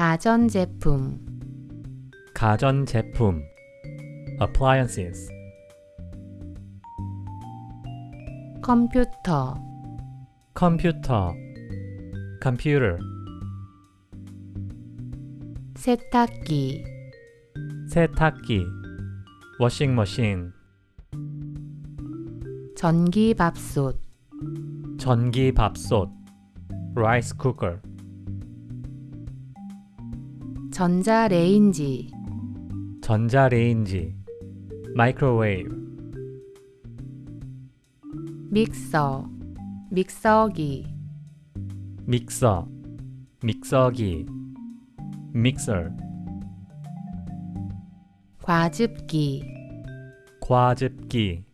가전제품 가전제품 appliances 컴퓨터 컴퓨터 computer 세탁기 세탁기 washing 전기밥솥 전기밥솥 rice cooker 전자레인지. 전자레인지. microwave 믹서. 믹서기. 믹서. 믹서기. mixer 과즙기. 과즙기.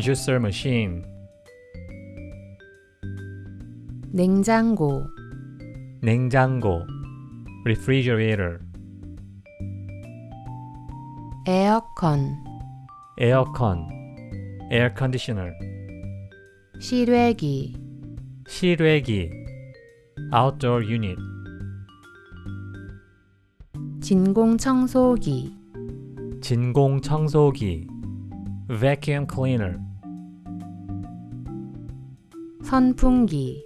juicer machine. 냉장고. 냉장고 refrigerator 에어컨 에어컨 air conditioner 실외기 실외기 outdoor unit 진공청소기 진공청소기 vacuum cleaner 선풍기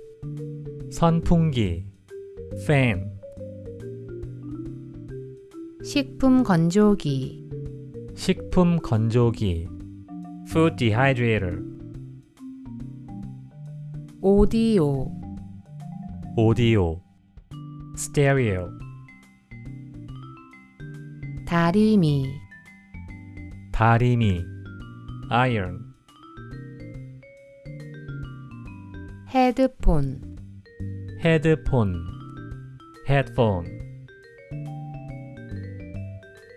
선풍기 fan 식품 건조기 식품 건조기 food dehydrator 오디오 오디오 stereo 다리미 다리미 iron 헤드폰 헤드폰 headphone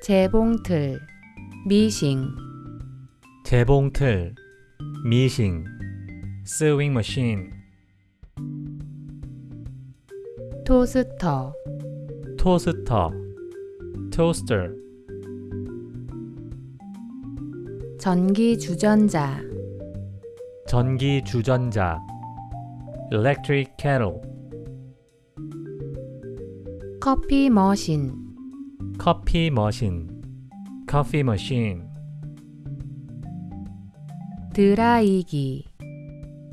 재봉틀 미싱 재봉틀 미싱 sewing machine 토스터 토스터 toaster 전기 주전자 전기 주전자 electric kettle 커피 머신 커피 머신 coffee machine 드라이기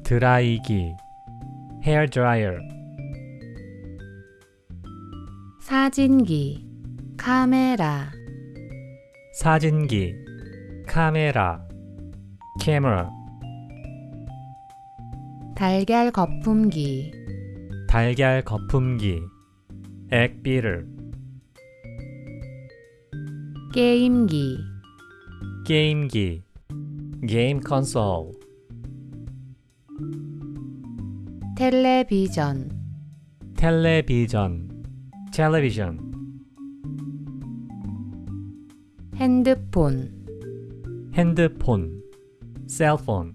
드라이기 hair dryer 사진기 카메라 사진기 카메라 camera 달걀 거품기 달걀 거품기 beater 게임기 게임기 game console 텔레비전 텔레비전 television 핸드폰 핸드폰 cellphone